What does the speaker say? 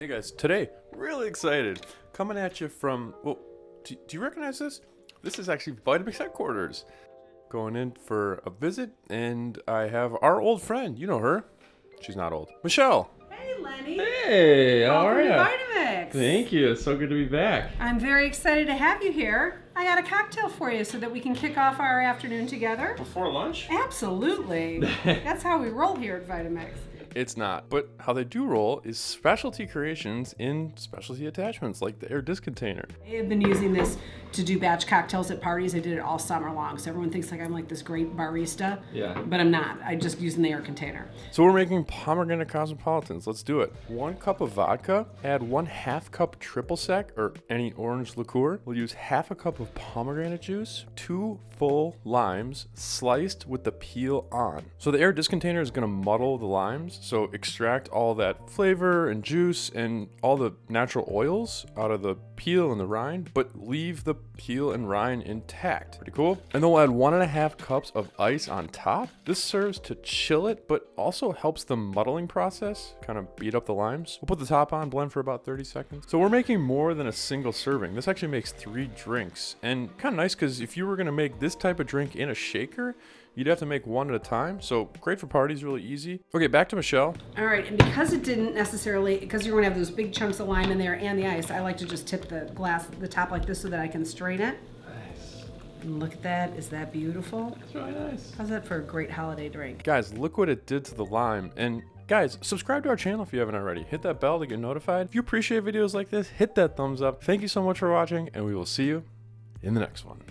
Hey guys, today, really excited. Coming at you from, well, do, do you recognize this? This is actually Vitamix headquarters. Going in for a visit, and I have our old friend, you know her. She's not old. Michelle. Hey, Lenny. Hey, how Welcome are you? Vitamix. Thank you. It's so good to be back. I'm very excited to have you here. I got a cocktail for you so that we can kick off our afternoon together. Before lunch? Absolutely. That's how we roll here at Vitamix. It's not. But how they do roll is specialty creations in specialty attachments like the Aer disc container. I have been using this to do batch cocktails at parties. I did it all summer long, so everyone thinks like I'm like this great barista. Yeah. But I'm not. I just use an Aer container. So we're making pomegranate cosmopolitans. Let's do it. One cup of vodka, add one half cup triple sec or any orange liqueur. We'll use half a cup of pomegranate juice, two full limes sliced with the peel on. So the Aer disc container is gonna muddle the limes, so extract all that flavor and juice and all the natural oils out of the peel and the rind, but leave the peel and rind intact. Pretty cool. And then we'll add one and a half cups of ice on top. This serves to chill it, but also helps the muddling process kind of beat up the limes. We'll put the top on, blend for about 30 seconds. So we're making more than a single serving. This actually makes three drinks and kind of nice because if you were gonna make this type of drink in a shaker, you'd have to make one at a time. So great for parties, really easy. Okay, back to Michelle. All right, and because it didn't necessarily, because you're gonna have those big chunks of lime in there and the ice, I like to just tip the glass, the top like this so that I can strain it. Nice. And look at that, is that beautiful? That's really nice. How's that for a great holiday drink? Guys, look what it did to the lime. And guys, subscribe to our channel if you haven't already. Hit that bell to get notified. If you appreciate videos like this, hit that thumbs up. Thank you so much for watching, and we will see you in the next one.